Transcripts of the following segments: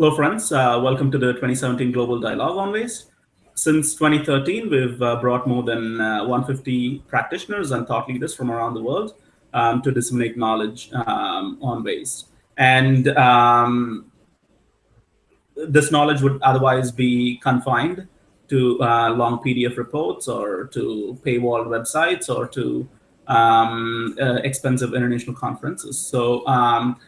Hello, friends. Uh, welcome to the 2017 Global Dialogue on Waste. Since 2013, we've uh, brought more than uh, 150 practitioners and thought leaders from around the world um, to disseminate knowledge um, on waste. And um, this knowledge would otherwise be confined to uh, long PDF reports or to paywall websites or to um, uh, expensive international conferences. So um,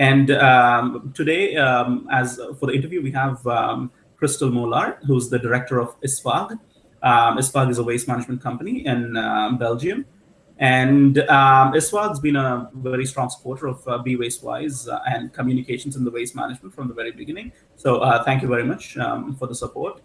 and um, today, um, as for the interview, we have um, Crystal Mollard, who's the director of ISVAG. Um, is a waste management company in um, Belgium. And um, ISVAG's been a very strong supporter of uh, Be Waste Wise uh, and communications in the waste management from the very beginning. So uh, thank you very much um, for the support.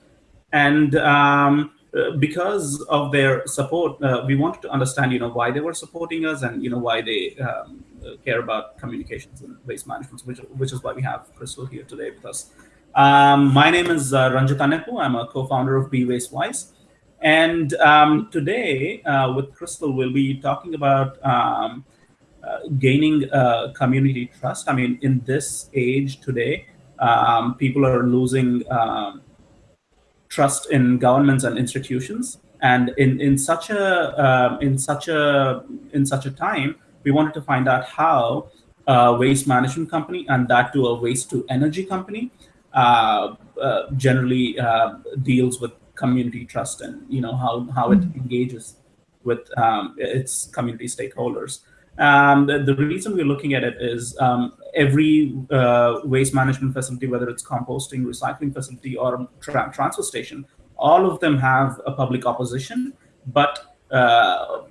And um, uh, because of their support, uh, we wanted to understand, you know, why they were supporting us and, you know, why they um, uh, care about communications and waste management, which, which is why we have Crystal here today with us. Um, my name is uh, Ranjith Annepu. I'm a co-founder of Be Waste Wise. And um, today uh, with Crystal, we'll be talking about um, uh, gaining uh, community trust. I mean, in this age today, um, people are losing um, trust in governments and institutions. And in, in such a uh, in such a in such a time, we wanted to find out how a waste management company and that to a waste to energy company uh, uh, generally uh, deals with community trust and you know how how it mm-hmm. engages with um, its community stakeholders. Um, the, the, reason we're looking at it is um, every uh, waste management facility, whether it's composting, recycling facility, or tra transfer station, all of them have a public opposition, but uh,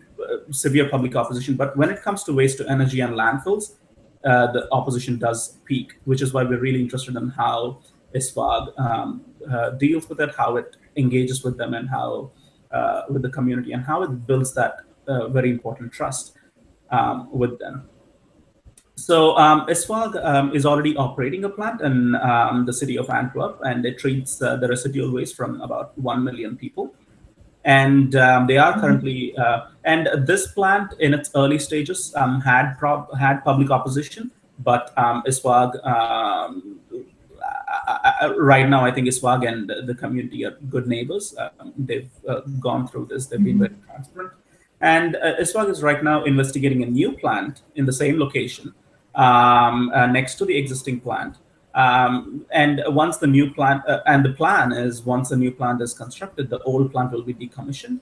severe public opposition. But when it comes to waste to energy and landfills, uh, the opposition does peak, which is why we're really interested in how ISVAG um, uh, deals with it, how it engages with them, and how uh, with the community, and how it builds that uh, very important trust um, with them. So um, um, is already operating a plant in um, the city of Antwerp, and it treats uh, the residual waste from about 1 million people. And um, they are currently, uh, and this plant in its early stages um, had had public opposition, but um, ISVAG, um, right now, I think ISVAG and the community are good neighbors. they've uh, gone through this, they've been mm-hmm. very transparent. And uh, is right now investigating a new plant in the same location um, uh, next to the existing plant. Um, and once the new plant, uh, and the plan is once the new plant is constructed, the old plant will be decommissioned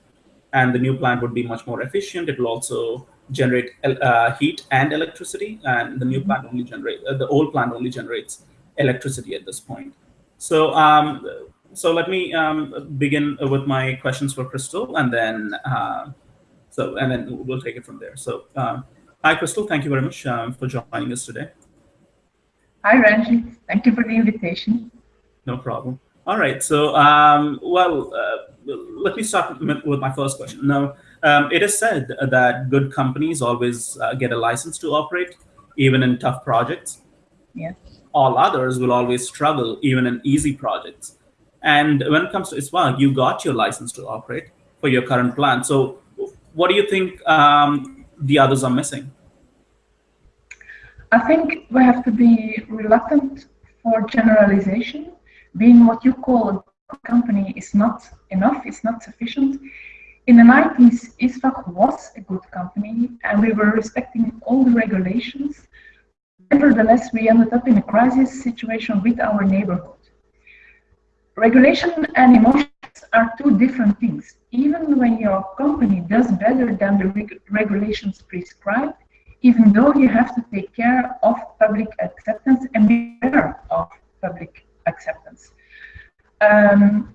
and the new plant would be much more efficient. It will also generate uh, heat and electricity and the new plant only generate, uh, the old plant only generates electricity at this point. So, um, so let me um, begin with my questions for Crystal and then, uh, so, and then we'll take it from there. So, um, Hi, Crystal. Thank you very much um, for joining us today. Hi, Ranjith. Thank you for the invitation. No problem. All right. So, um, well, uh, let me start with my first question. Now, um, it is said that good companies always uh, get a license to operate, even in tough projects. Yes. All others will always struggle, even in easy projects. And when it comes to ISVAG, you got your license to operate for your current plan. So, what do you think um, the others are missing? I think we have to be reluctant for generalization. Being what you call a company is not enough, it's not sufficient. In the 90s, ISVAG was a good company and we were respecting all the regulations. Nevertheless, we ended up in a crisis situation with our neighborhood. Regulation and emotion are two different things. Even when your company does better than the reg regulations prescribe, even though you have to take care of public acceptance and be aware of public acceptance. Um,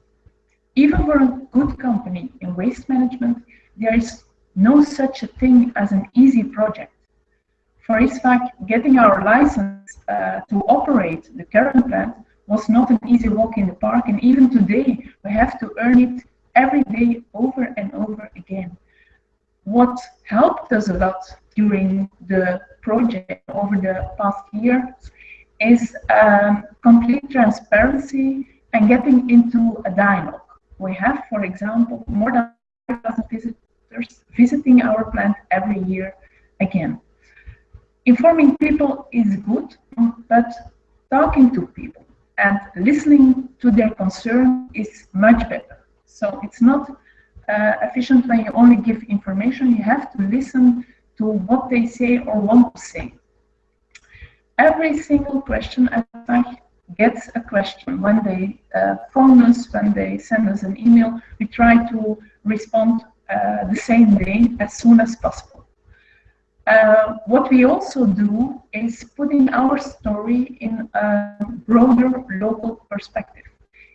even for a good company in waste management, there is no such a thing as an easy project. For ISVAG, getting our license uh, to operate the current plant was not an easy walk in the park. And even today, we have to earn it every day over and over again. What helped us a lot during the project over the past year is um, complete transparency and getting into a dialogue. We have, for example, more than 5,000 visitors visiting our plant every year again. Informing people is good, but talking to people and listening to their concern is much better. So it's not uh, efficient when you only give information. You have to listen to what they say or want to say. Every single question I gets a question. When they uh, phone us, when they send us an email, we try to respond uh, the same day as soon as possible. Uh, what we also do is putting our story in a broader local perspective.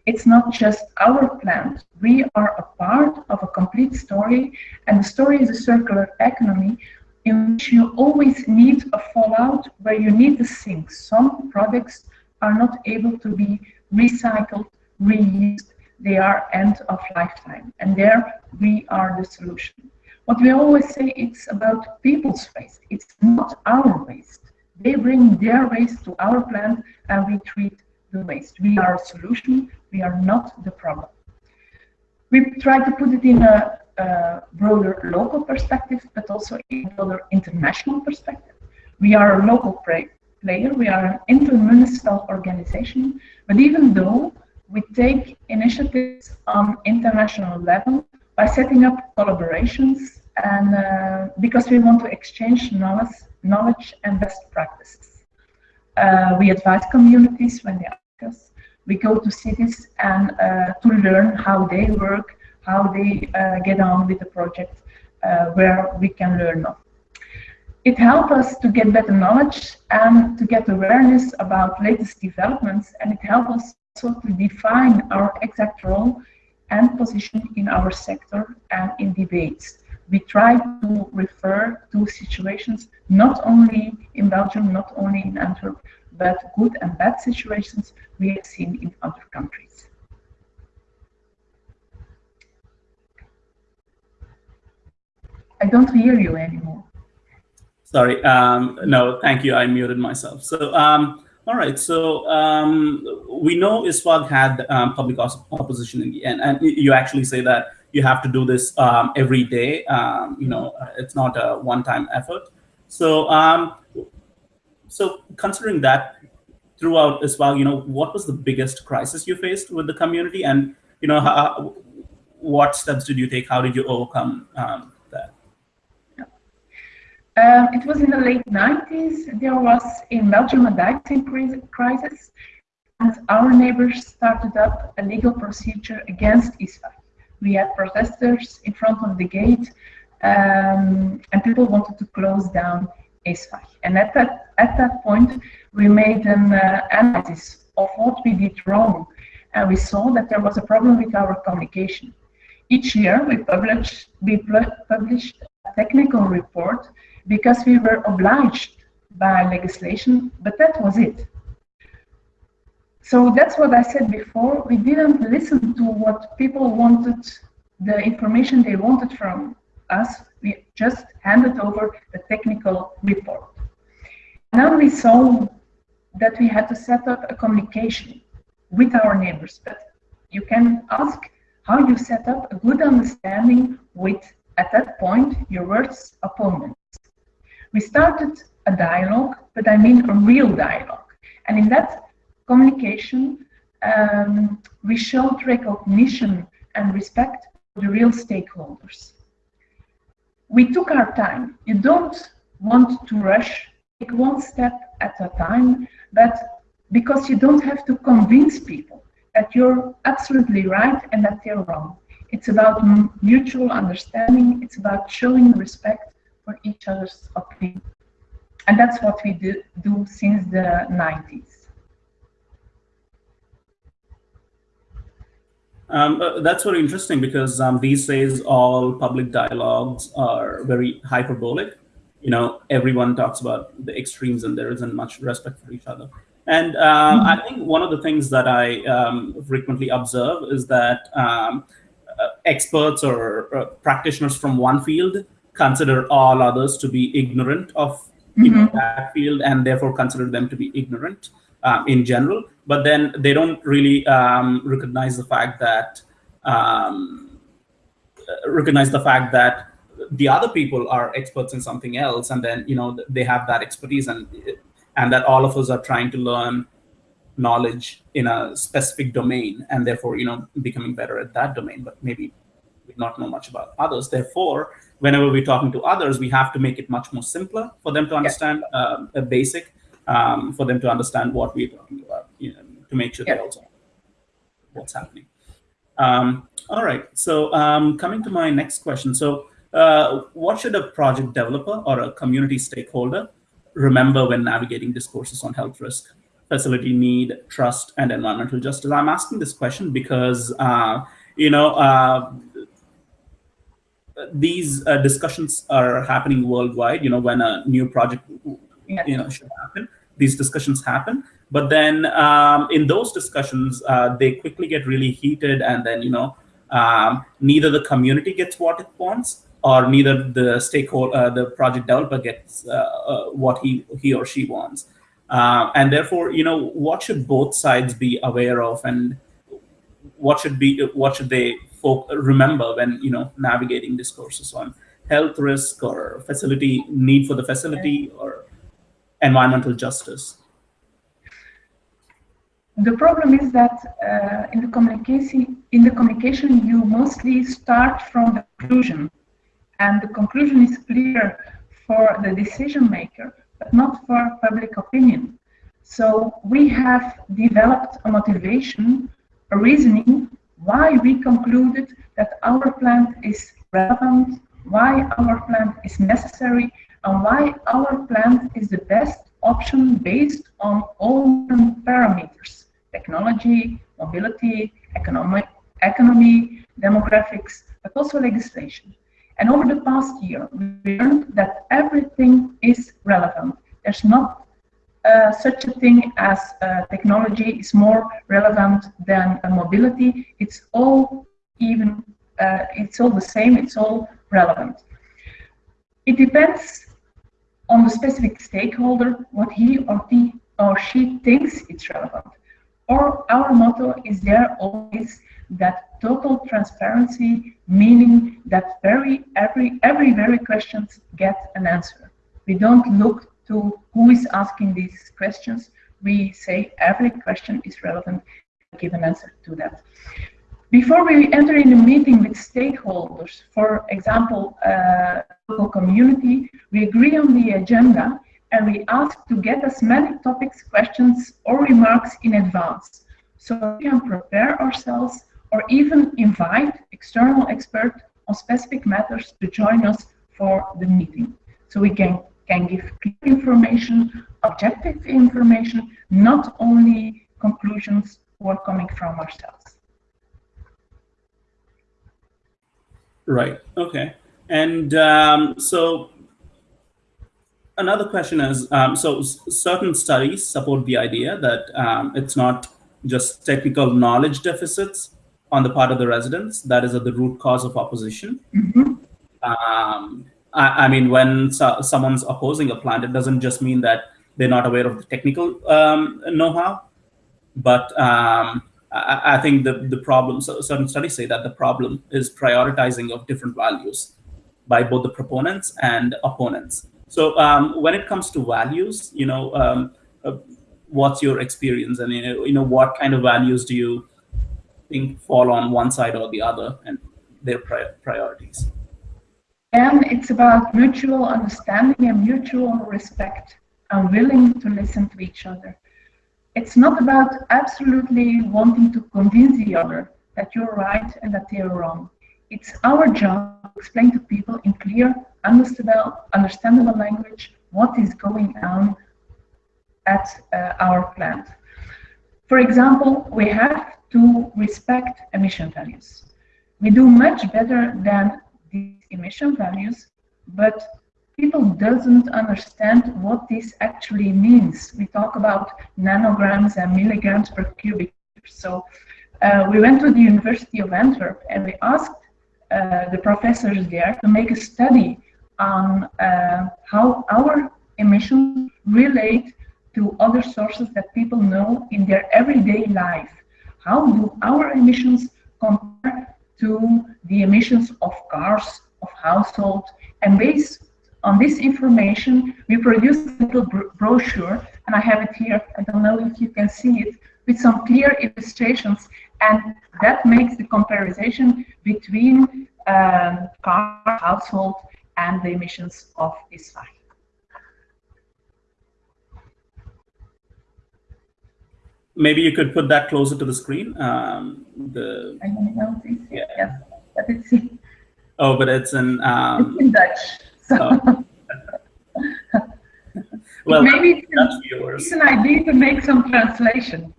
It's not just our plant. We are a part of a complete story, and the story is a circular economy in which you always need a fallout where you need to sink. Some products are not able to be recycled, reused. They are end of lifetime, and there we are the solution. What we always say, it's about people's waste. It's not our waste. They bring their waste to our plant and we treat the waste. We are a solution. We are not the problem. We try to put it in a, a broader local perspective, but also in broader international perspective. We are a local player. We are an intermunicipal organization. But even though we take initiatives on international level, by setting up collaborations and uh, because we want to exchange knowledge, knowledge and best practices. Uh, we advise communities when they ask us. We go to cities and uh, to learn how they work, how they uh, get on with the project, uh, where we can learn of. It helps us to get better knowledge and to get awareness about latest developments, and it helps us also to define our exact role and position in our sector and in debates. We try to refer to situations not only in Belgium, not only in Antwerp, but good and bad situations we have seen in other countries. I don't hear you anymore. Sorry, um, no, thank you. I muted myself. So um, all right, so um, we know ISVAG had um, public opposition in the end, and you actually say that you have to do this um, every day. Um, you know, it's not a one-time effort. So, um, so considering that throughout ISVAG, you know, what was the biggest crisis you faced with the community, and you know, how, what steps did you take? How did you overcome um, um, it was in the late 90s. There was in Belgium a crisis, and our neighbors started up a legal procedure against ISVAG. We had protesters in front of the gate, um, and people wanted to close down ISVAG. And at that at that point, we made an uh, analysis of what we did wrong, and we saw that there was a problem with our communication. Each year, we published we published a technical report because we were obliged by legislation, but that was it. So that's what I said before. We didn't listen to what people wanted, the information they wanted from us. We just handed over the technical report. Now we saw that we had to set up a communication with our neighbors. But you can ask how you set up a good understanding with, at that point, your worst opponents. We started a dialogue, but I mean a real dialogue. And in that communication, um, we showed recognition and respect for the real stakeholders. We took our time. You don't want to rush, take one step at a time, but because you don't have to convince people that you're absolutely right and that they're wrong. It's about mutual understanding, it's about showing respect for each other's opinion. And that's what we do, do since the 90s. Um, uh, that's very interesting because um, these days all public dialogues are very hyperbolic. You know, everyone talks about the extremes and there isn't much respect for each other. And uh, mm -hmm. I think one of the things that I um, frequently observe is that um, uh, experts or uh, practitioners from one field consider all others to be ignorant of mm -hmm. know, mm-hmm. that field and therefore consider them to be ignorant in general. But then they don't really um, recognize the fact that um, recognize the fact that the other people are experts in something else, and then you know they have that expertise, and and that all of us are trying to learn knowledge in a specific domain and therefore you know becoming better at that domain. But maybe we not know much about others. Therefore whenever we're talking to others we have to make it much more simpler for them to understand yeah. uh, a basic um, for them to understand what we're talking about to make sure yeah. they also what's happening um, all right so um, coming to my next question so uh, what should a project developer or a community stakeholder remember when navigating discourses on health risk facility need, trust, and environmental justice? I'm asking this question because, uh, you know, uh, these uh, discussions are happening worldwide. You know, when a new project, you know, should happen, these discussions happen. But then um, in those discussions, uh, they quickly get really heated, and then you know, um, neither the community gets what it wants, or neither the stakeholder, uh, the project developer gets uh, what he he or she wants. Uh, and therefore, you know, what should both sides be aware of, and what should be what should they remember when you know navigating discourses on health risk or facility need for the facility or environmental justice? The problem is that uh, in the communication, in the communication, you mostly start from the conclusion, and the conclusion is clear for the decision maker but not for public opinion. So we have developed a motivation, a reasoning why we concluded that our plant is relevant, why our plant is necessary, and why our plant is the best option based on all parameters, technology, mobility, economic, economy, demographics, but also legislation. And over the past year, we learned that everything is relevant. There's not uh, such a thing as uh, technology is more relevant than mobility. It's all even, uh, it's all the same, it's all relevant. It depends on the specific stakeholder, what he or, he or she thinks it's relevant. Or our motto is there always that total transparency, meaning that very every every very questions get an answer. We don't look to who is asking these questions. We say every question is relevant, give an answer to that. Before we enter in a meeting with stakeholders, for example, uh, local community, we agree on the agenda and we ask to get as many topics, questions, or remarks in advance so we can prepare ourselves or even invite external experts on specific matters to join us for the meeting. So we can, can give clear information, objective information, not only conclusions who are coming from ourselves. Right, okay. And um, so another question is, um, so certain studies support the idea that um, it's not just technical knowledge deficits on the part of the residents that is at the root cause of opposition. Mm-hmm. Um, I, I, mean, when so, someone's opposing a plant, it doesn't just mean that they're not aware of the technical um, know-how, but um, I, I, think the the problem. So certain studies say that the problem is prioritizing of different values by both the proponents and opponents. So um, when it comes to values, you know, um, uh, what's your experience, and you know, you know, what kind of values do you think fall on one side or the other and their priorities. And it's about mutual understanding and mutual respect and willing to listen to each other. It's not about absolutely wanting to convince the other that you're right and that they're wrong. It's our job to explain to people in clear, understandable, understandable language what is going on at uh, our plant. For example, we have to respect emission values. We do much better than these emission values, but people doesn't understand what this actually means. We talk about nanograms and milligrams per cubic. So uh, we went to the University of Antwerp and we asked uh, the professors there to make a study on uh, how our emissions relate to other sources that people know in their everyday life. How do our emissions compare to the emissions of cars, of households? And based on this information, we produced a little brochure, and I have it here. I don't know if you can see it with some clear illustrations, and that makes the comparison between um, car, household, and the emissions of ISVAG. Maybe you could put that closer to the screen. Um, the I don't know. Yeah. Yes, but it's. Oh, but it's in. Um, it's in Dutch. So. Well, maybe it's, it's an idea to make some translation.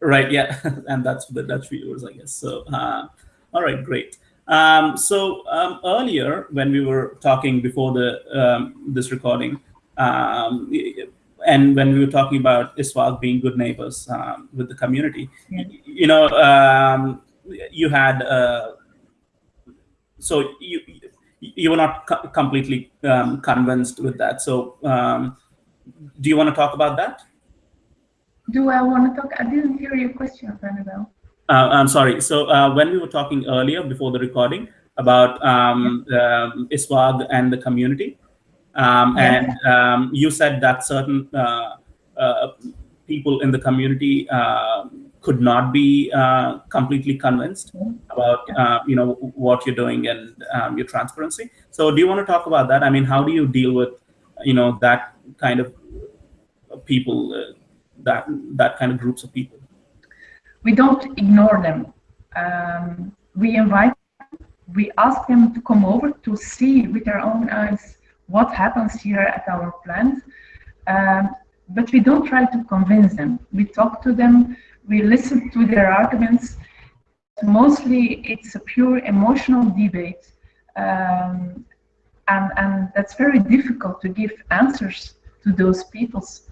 Right. Yeah, and that's the Dutch viewers, I guess. So, uh, all right, great. Um, so um, earlier, when we were talking before the um, this recording, um, and when we were talking about ISVAG being good neighbors um, with the community, yeah. you, you, know, um, you had uh, so you you were not co completely convinced with that. So, do you want to talk about that? Do I want to talk? I didn't hear your question, Annabelle. Uh, I'm sorry. So uh, when we were talking earlier before the recording about um, um, ISVAG and the community, um, and um, you said that certain uh, uh people in the community uh, could not be uh, completely convinced about you know what you're doing and um, your transparency. So do you want to talk about that? I mean, how do you deal with you know that kind of people, that that kind of groups of people? we don't ignore them. Um, we invite, them. we ask them to come over to see with their own eyes what happens here at our plant. Um, but we don't try to convince them. We talk to them, we listen to their arguments. Mostly it's a pure emotional debate. Um, and, and that's very difficult to give answers to those people's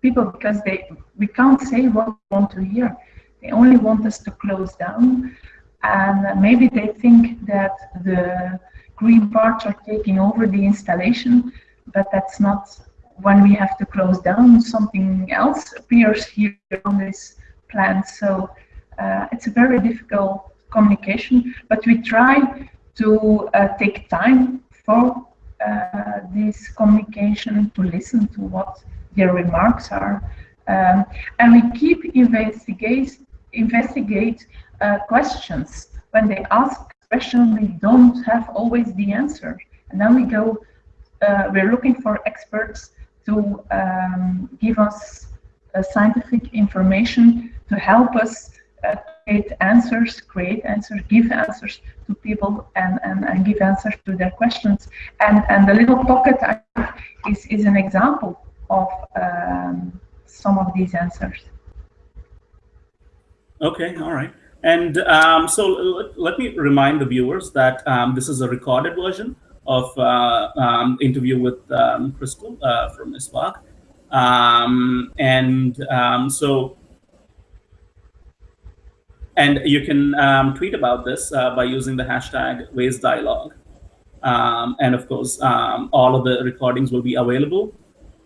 people because they we can't say what we want to hear. They only want us to close down. And maybe they think that the green parts are taking over the installation, but that's not when we have to close down, something else appears here on this plant. So uh, it's a very difficult communication, but we try to uh, take time for uh, this communication to listen to what their remarks are. Um, and we keep investigate, investigate uh, questions. When they ask questions, we don't have always the answer. And then we go, uh, we're looking for experts to um, give us scientific information to help us uh, create answers, create answers, give answers to people and, and, and give answers to their questions. And, and the little pocket is, is an example of um, some of these answers. Okay, all right. And um, so let, me remind the viewers that um, this is a recorded version of uh, um, interview with um, Crystal uh, from ISVAG. Um, and um, so, and you can tweet about this uh, by using the hashtag Waste Dialogue. and of course, all of the recordings will be available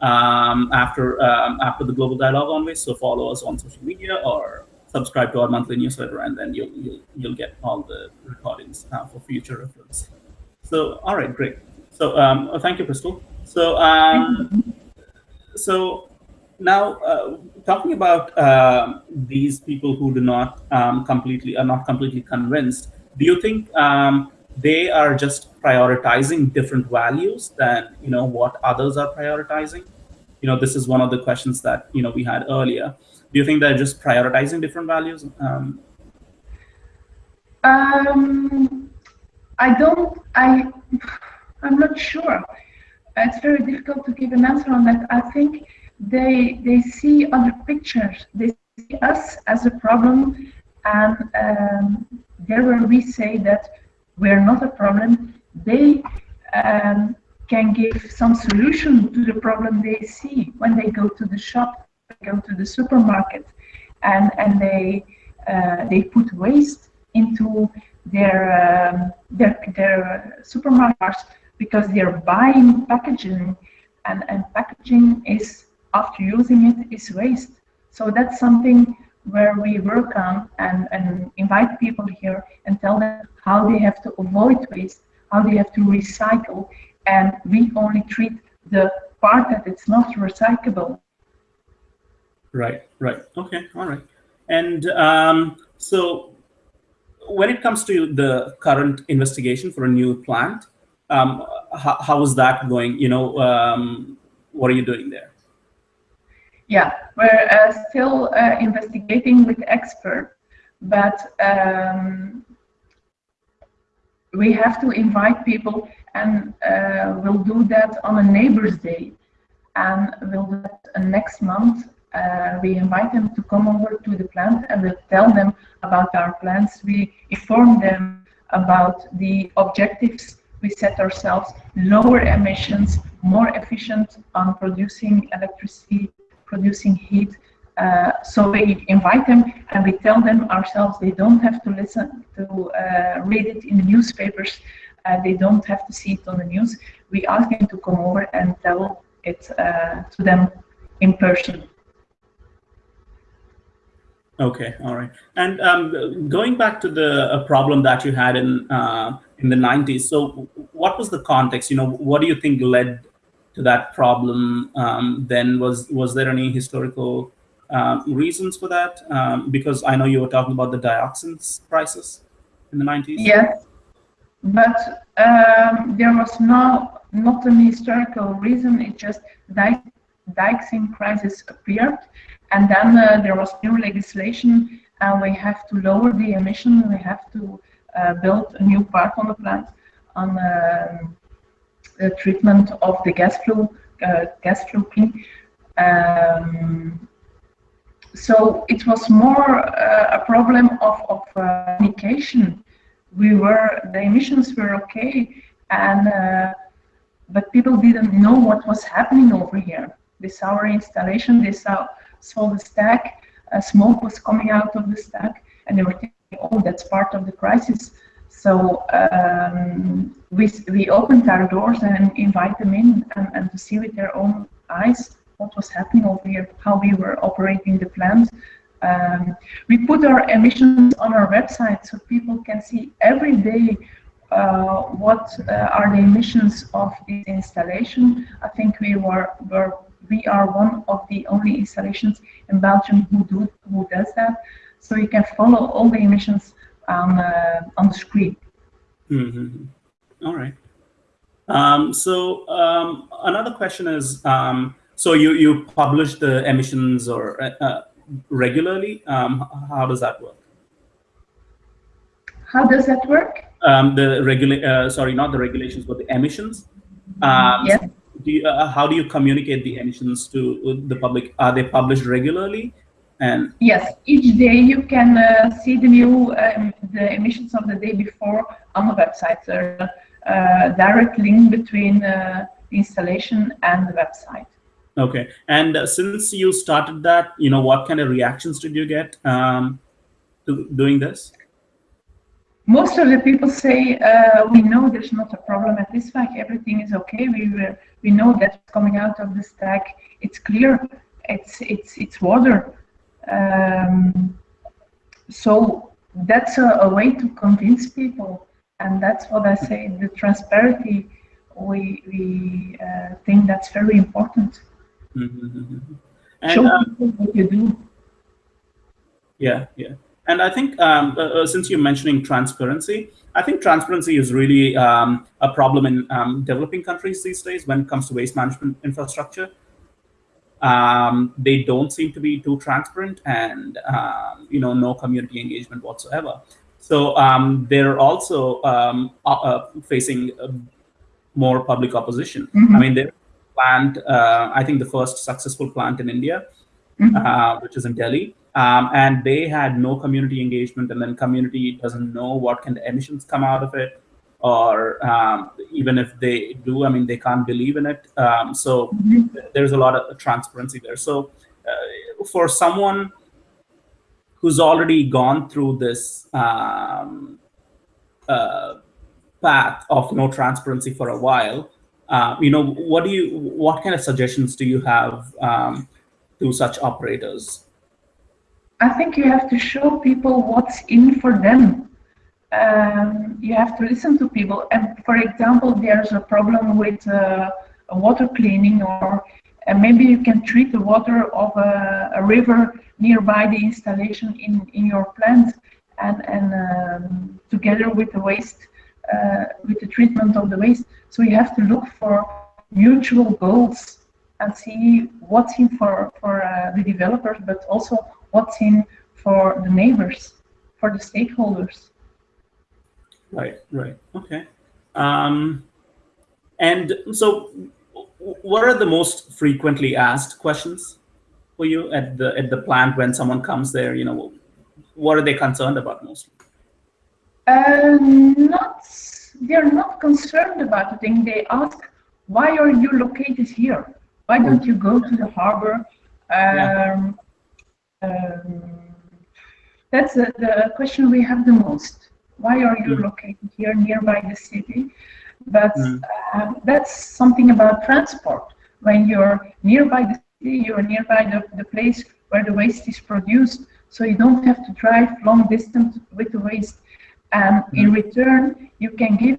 after after the Global Dialogue on Waste. So follow us on social media or subscribe to our monthly newsletter, and then you'll you'll, you'll get all the recordings uh, for future reference. So, all right, great. So, um, thank you, Crystal. So, um, so now uh, talking about uh, these people who do not um, completely are not completely convinced, do you think um, they are just prioritizing different values than you know what others are prioritizing? You know, this is one of the questions that you know we had earlier do you think they're just prioritizing different values? Um, um, I don't, I, I'm not sure. It's very difficult to give an answer on that. I think they, they see other pictures. They see us as a problem and um, there where we say that we're not a problem, they um, can give some solution to the problem they see when they go to the shop go to the supermarket and, and they, uh, they put waste into their, um, their, their supermarkets because they're buying packaging and, and packaging is, after using it, is waste. So that's something where we work on and, and invite people here and tell them how they have to avoid waste, how they have to recycle, and we only treat the part that it's not recyclable Right, right. Okay, all right. And um, so when it comes to the current investigation for a new plant, um, how, how is that going? You know, um, what are you doing there? Yeah, we're uh, still uh, investigating with experts, but um, we have to invite people and uh, we'll do that on a neighbor's day and we'll do that next month uh, we invite them to come over to the plant and we'll tell them about our plans. We inform them about the objectives we set ourselves, lower emissions, more efficient on producing electricity, producing heat. Uh, so we invite them and we tell them ourselves they don't have to listen to uh, read it in the newspapers. Uh, they don't have to see it on the news. We ask them to come over and tell it uh, to them in person. Okay, all right. And um, going back to the uh, problem that you had in uh, in the 90s, so what was the context? You know, what do you think led to that problem? Um, then was was there any historical um, reasons for that? Um, because I know you were talking about the dioxins crisis in the 90s. Yes, but um, there was no not an historical reason. It just di dioxin crisis appeared and then uh, there was new legislation and we have to lower the emission. We have to uh, build a new part on the plant on um, the treatment of the gas flue, uh, gas flue um, so it was more uh, a problem of, of uh, communication. We were, the emissions were okay, and uh, but people didn't know what was happening over here. Saw our installation, they saw saw the stack, uh, smoke was coming out of the stack, and they were thinking, oh, that's part of the crisis. So um, we, we opened our doors and invite them in and, and to see with their own eyes what was happening over here, how we were operating the plant. Um, we put our emissions on our website so people can see every day uh, what uh, are the emissions of this installation. I think we were, were we are one of the only installations in Belgium who do who does that. So you can follow all the emissions on uh, on the screen. Mm -hmm. All right. Um, so um, another question is, um, so you you publish the emissions or uh, uh regularly? Um, how does that work? How does that work? Um, the regula uh, sorry, not the regulations, but the emissions. Um, yes do you, uh, how do you communicate the emissions to the public? Are they published regularly? And yes, each day you can uh, see the new um, the emissions of the day before on the website. There's a uh, direct link between uh, the installation and the website. Okay, and uh, since you started that, you know, what kind of reactions did you get um, to doing this? Most of the people say uh, we know there's not a problem at this stack everything is okay we were, we know that's coming out of the stack it's clear it's it's it's water. Um, so that's a, a, way to convince people and that's what I say the transparency we we uh, think that's very important. Mm -hmm. and, show um, people what you do. Yeah yeah and I think um, uh, uh, since you're mentioning transparency, I think transparency is really um, a problem in um, developing countries these days when it comes to waste management infrastructure. Um, they don't seem to be too transparent and, um, you know, no community engagement whatsoever. So um, they're also uh, uh, facing more public opposition. Mm -hmm. I mean, they plant, uh, I think the first successful plant in India, mm -hmm. which is in Delhi, um, and they had no community engagement and then community doesn't know what kind of emissions come out of it or um, even if they do i mean they can't believe in it. Um, so mm -hmm. there's a lot of transparency there. So uh, for someone who's already gone through this um, uh, path of no transparency for a while uh, you know what do you what kind of suggestions do you have um, to such operators I think you have to show people what's in for them. Um, you have to listen to people. And for example, there's a problem with uh, water cleaning or and maybe you can treat the water of a, a river nearby the installation in, in your plant and, and um, together with the waste, uh, with the treatment of the waste. So you have to look for mutual goals and see what's in for, for uh, the developers, but also what's in for the neighbors, for the stakeholders. Right, right, okay. Um, and so what are the most frequently asked questions for you at the at the plant when someone comes there? You know, what are they concerned about mostly? Uh, not they're not concerned about the thing. They ask, why are you located here? Why don't you go to the harbor? Um, yeah. Um, that's the, the, question we have the most. Why are you mm. located here nearby the city? But mm. uh, that's something about transport. When you're nearby the city, you're nearby the, the place where the waste is produced, so you don't have to drive long distance with the waste. And mm. in return, you can give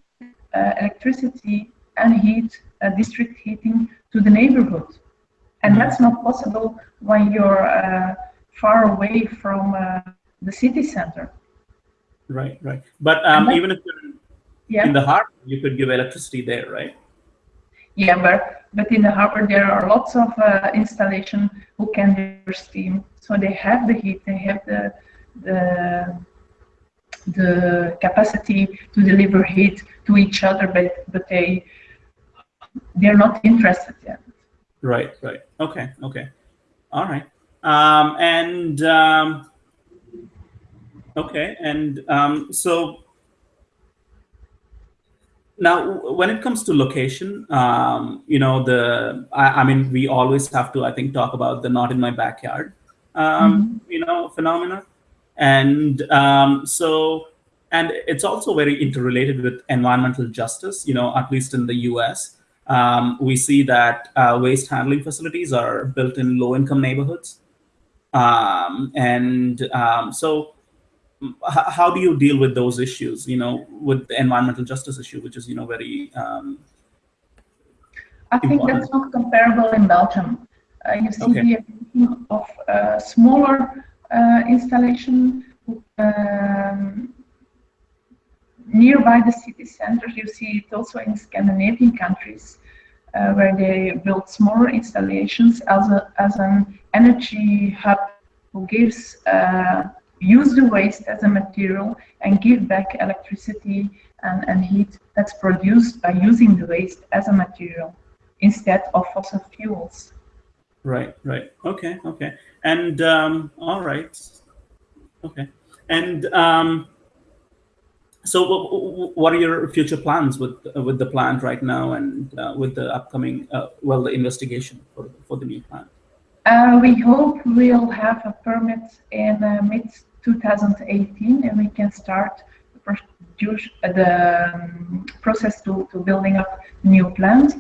uh, electricity and heat, uh, district heating to the neighborhood. And that's not possible when you're uh, far away from uh, the city center. Right, right. But um, even if you're yeah. in the harbor, you could give electricity there, right? Yeah, but but in the harbor there are lots of uh, installation who can deliver steam, so they have the heat, they have the the the capacity to deliver heat to each other, but but they they're not interested yet. Right, right. Okay, okay. All right. Um, and um, okay, and um, so now, when it comes to location, um, you know, the I, I, mean, we always have to, I think, talk about the not in my backyard, um, mm-hmm. you know, phenomena, and um, so, and it's also very interrelated with environmental justice. You know, at least in the U.S., um, we see that uh, waste handling facilities are built in low-income neighborhoods, um, and um, so how do you deal with those issues you know with the environmental justice issue which is you know very um, i think important. that's not comparable in belgium uh, you see okay. the of uh, smaller uh, installation um, nearby the city centers you see it also in scandinavian countries where they build smaller installations as a as an energy hub who gives uh, use the waste as a material and give back electricity and, and heat that's produced by using the waste as a material instead of fossil fuels. Right, right. Okay, okay. And um, all right. Okay. And um, so, what are your future plans with with the plant right now, and uh, with the upcoming, uh, well, the investigation for for the new plant? Uh, we hope we'll have a permit in uh, mid 2018 and we can start the um, process to, to building up new plants.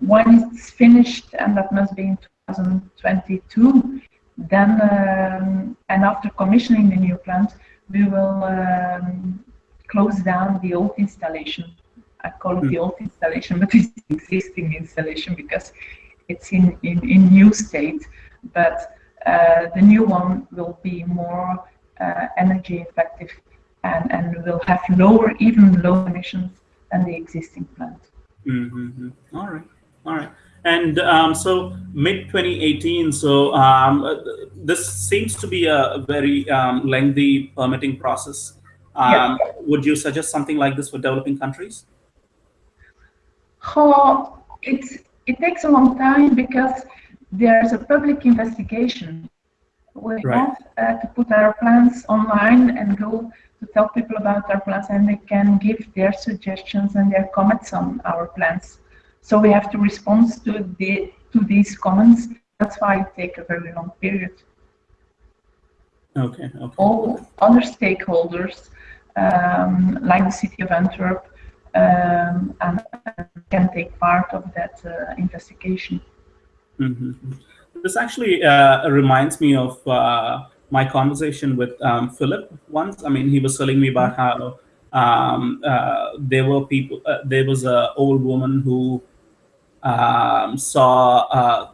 When it's finished, and that must be in 2022, then um, and after commissioning the new plant, we will um, close down the old installation. I call it the old installation, but it's existing installation because it's in, in, in new state. But uh, the new one will be more uh, energy effective and, and will have lower, even lower emissions than the existing plant. Mm -hmm. All right, all right. And um, so mid 2018, so um, this seems to be a very um, lengthy permitting process. Um, would you suggest something like this for developing countries? Oh, it's, it takes a long time because there's a public investigation we right. have uh, to put our plans online and go to tell people about our plans and they can give their suggestions and their comments on our plans. So we have to respond to the to these comments. That's why it takes a very long period. Okay. okay. All other stakeholders, um, like the city of Antwerp, um, and, can take part of that uh, investigation. Mm -hmm. This actually uh, reminds me of uh, my conversation with um, Philip once. I mean, he was telling me about how um, uh, there were people, uh, there was an old woman who um, saw uh,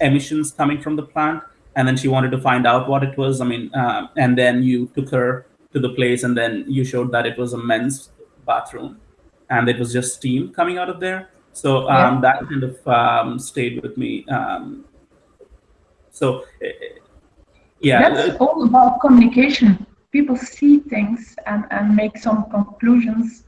emissions coming from the plant, and then she wanted to find out what it was. I mean, uh, and then you took her to the place, and then you showed that it was a men's bathroom, and it was just steam coming out of there. So um, yeah. that kind of um, stayed with me. Um, so eh, eh, yeah, that's all about communication. People see things and, and make some conclusions,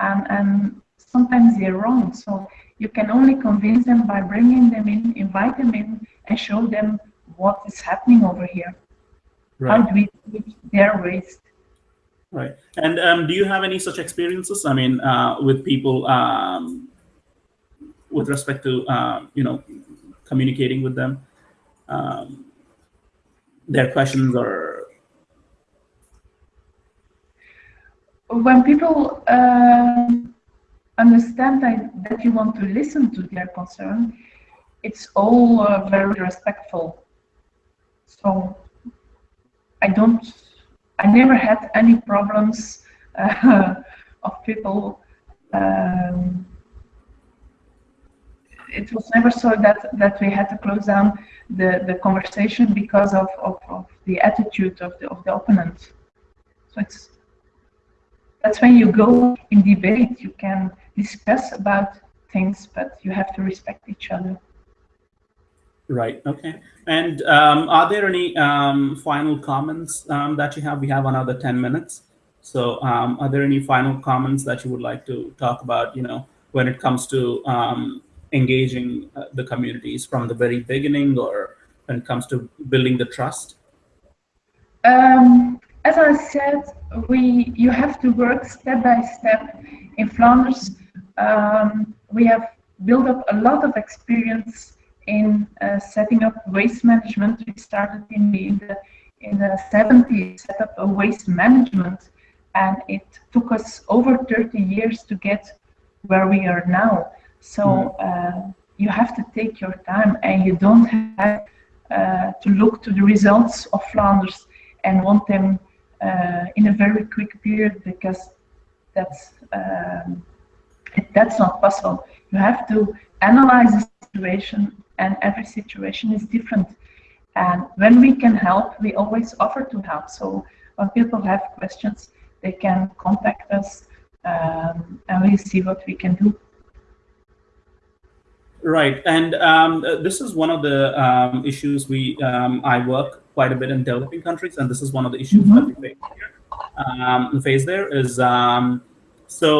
and and sometimes they're wrong. So you can only convince them by bringing them in, invite them in, and show them what is happening over here. Right. How do we treat their waste? Right. And um, do you have any such experiences? I mean, uh, with people um, with respect to um, you know communicating with them, um, their questions or when people um, understand that, that you want to listen to their concern, it's all uh, very respectful. So I don't, I never had any problems uh, of people. Um, it was never so that that we had to close down the the conversation because of of, of the attitude of the of the opponent. So it's that's when you go in debate. You can discuss about things, but you have to respect each other. Right. Okay. And um, are there any um, final comments um, that you have? We have another 10 minutes. So um, are there any final comments that you would like to talk about, you know, when it comes to um, engaging uh, the communities from the very beginning or when it comes to building the trust? Um, as I said, we you have to work step by step. In Flanders, we have built up a lot of experience in uh, setting up waste management. We started in the, in the, in the 70s, set up a waste management, and it took us over 30 years to get where we are now. So mm-hmm. uh, you have to take your time, and you don't have uh, to look to the results of Flanders and want them uh, in a very quick period because that's um, that's not possible. You have to analyze the situation and every situation is different. And when we can help, we always offer to help. So when people have questions, they can contact us um, and we see what we can do. Right, and um, this is one of the um, issues we um, I work quite a bit in developing countries, and this is one of the issues mm -hmm. that we face here. Um, face there is um, so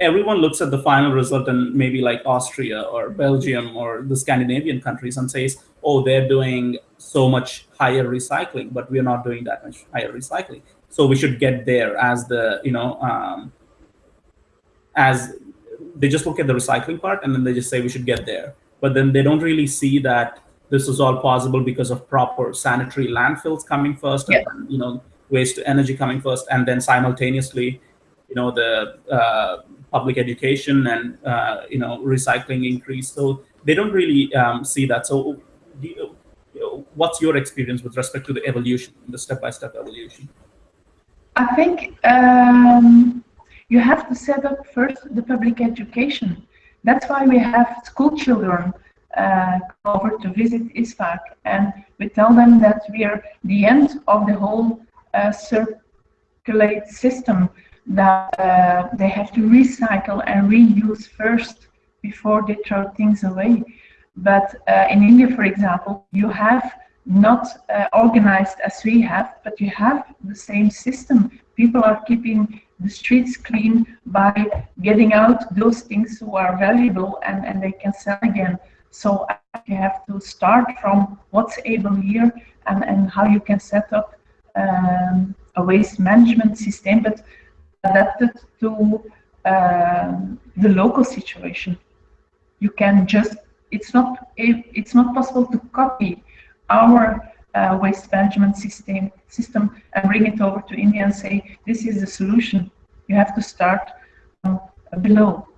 everyone looks at the final result and maybe like Austria or Belgium or the Scandinavian countries and says, oh, they're doing so much higher recycling, but we're not doing that much higher recycling. So we should get there as the, you know, um, as they just look at the recycling part and then they just say we should get there. But then they don't really see that this is all possible because of proper sanitary landfills coming first, yeah. and, you know, waste to energy coming first, and then simultaneously, you know, the uh, public education and uh, you know recycling increase. So they don't really um, see that. So you, what's your experience with respect to the evolution, the step-by-step -step evolution? I think um, you have to set up first the public education. That's why we have school children uh, over to visit ISVAG and we tell them that we are the end of the whole uh, circulate system that uh, they have to recycle and reuse first before they throw things away. But uh, in India, for example, you have not uh, organized as we have, but you have the same system. People are keeping the streets clean by getting out those things who are valuable and, and they can sell again. So you have to start from what's able here and, and how you can set up um, a waste management system. But adapted to um, the local situation. You can just, it's not, it's not possible to copy our uh, waste management system, system and bring it over to India and say, this is the solution. You have to start um, below.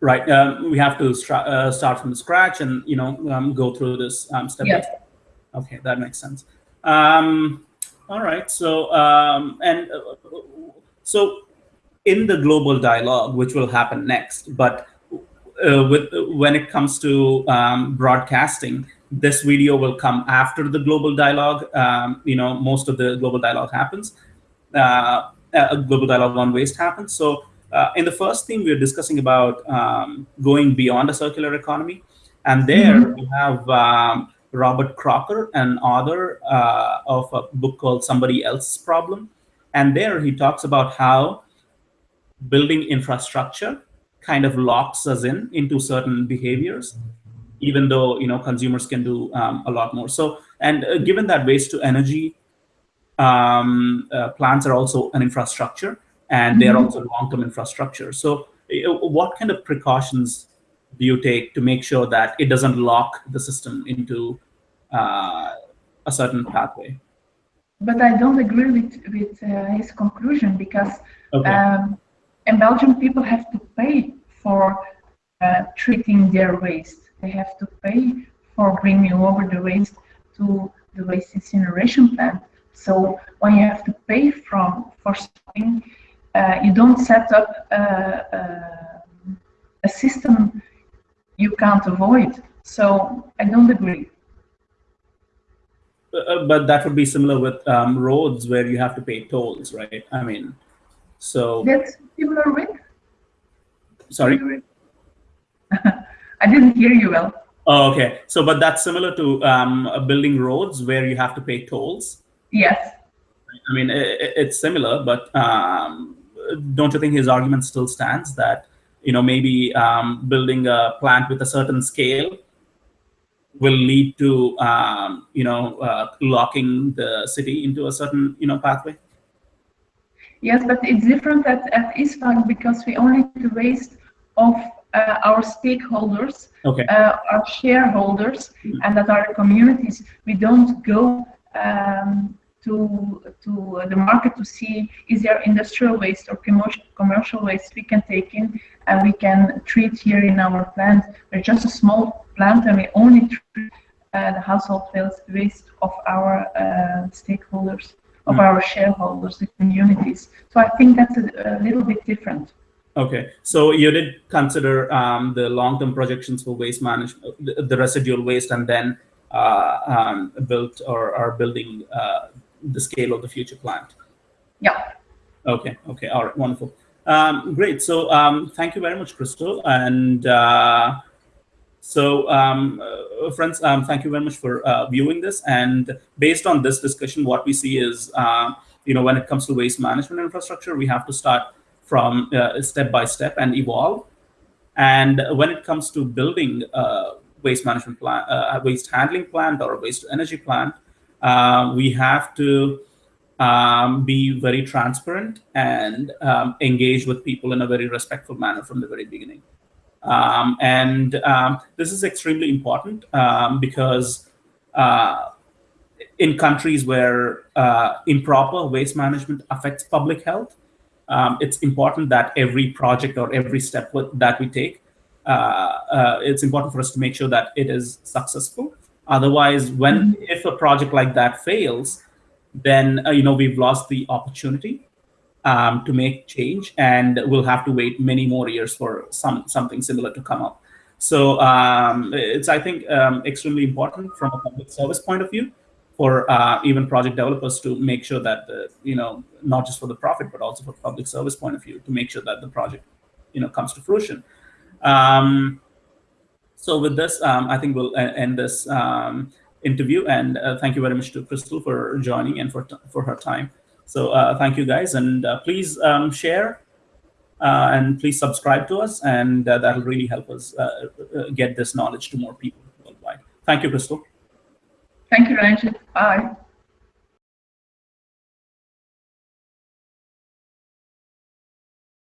Right. Um, we have to uh, start from scratch and, you know, um, go through this um, step by step. Okay, that makes sense. Um, all right. So, um, and uh, so in the global dialogue, which will happen next, but uh, with when it comes to um, broadcasting, this video will come after the global dialogue. Um, you know, most of the global dialogue happens. Uh, uh, global dialogue on waste happens. So uh, in the first theme, we are discussing about um, going beyond a circular economy. And there mm -hmm. we have um, Robert Crocker, an author uh, of a book called Somebody Else's Problem. And there he talks about how building infrastructure kind of locks us in into certain behaviors, even though you know consumers can do um, a lot more. So, and uh, given that waste to energy um, uh, plants are also an infrastructure, and they're mm -hmm. also long-term infrastructure. So, uh, what kind of precautions do you take to make sure that it doesn't lock the system into uh, a certain pathway? But I don't agree with, with uh, his conclusion because okay. um, in Belgium, people have to pay for uh, treating their waste. They have to pay for bringing over the waste to the waste incineration plant. So when you have to pay from for something, uh, you don't set up a, a, a system you can't avoid. So I don't agree. Uh, but that would be similar with um, roads where you have to pay tolls, right? I mean, so that's similar with. Sorry. I didn't hear you well. Oh, okay. So, but that's similar to um, building roads where you have to pay tolls. Yes. I mean, it, it's similar, but um, don't you think his argument still stands that you know, maybe um, building a plant with a certain scale will lead to, um, you know, uh, locking the city into a certain, you know, pathway? Yes, but it's different at, at ISVAG because we only the waste of uh, our stakeholders, okay. uh, our shareholders, mm -hmm. and that are communities. We don't go um, to to the market to see is there industrial waste or commercial commercial waste we can take in and we can treat here in our plant. We're just a small plant and we only treat uh, the household waste of our uh, stakeholders, of mm. our shareholders, the communities. So I think that's a, a little bit different. Okay, so you did consider um, the long-term projections for waste management, the, the residual waste, and then uh, um, built or are building uh, the scale of the future plant. Yeah. Okay. Okay. All right. Wonderful. Um, great. So um, thank you very much, Crystal. And uh, so, um, uh, friends, um, thank you very much for uh, viewing this. And based on this discussion, what we see is, uh, you know, when it comes to waste management infrastructure, we have to start from uh, step by step and evolve. And when it comes to building a waste management plant, uh, waste handling plant or waste energy plant, uh, we have to um, be very transparent and um, engage with people in a very respectful manner from the very beginning. Um, and um, this is extremely important um, because uh, in countries where uh, improper waste management affects public health, um, it's important that every project or every step that we take, uh, uh, it's important for us to make sure that it is successful Otherwise, when mm -hmm. if a project like that fails, then uh, you know we've lost the opportunity um, to make change, and we'll have to wait many more years for some something similar to come up. So um, it's I think um, extremely important from a public service point of view for uh, even project developers to make sure that the, you know not just for the profit but also for public service point of view to make sure that the project you know comes to fruition. Um, so with this, um, I think we'll end this um, interview. And uh, thank you very much to Crystal for joining and for, for her time. So uh, thank you guys. And uh, please um, share uh, and please subscribe to us. And uh, that'll really help us uh, get this knowledge to more people worldwide. Thank you, Crystal. Thank you, Ranjith. Bye.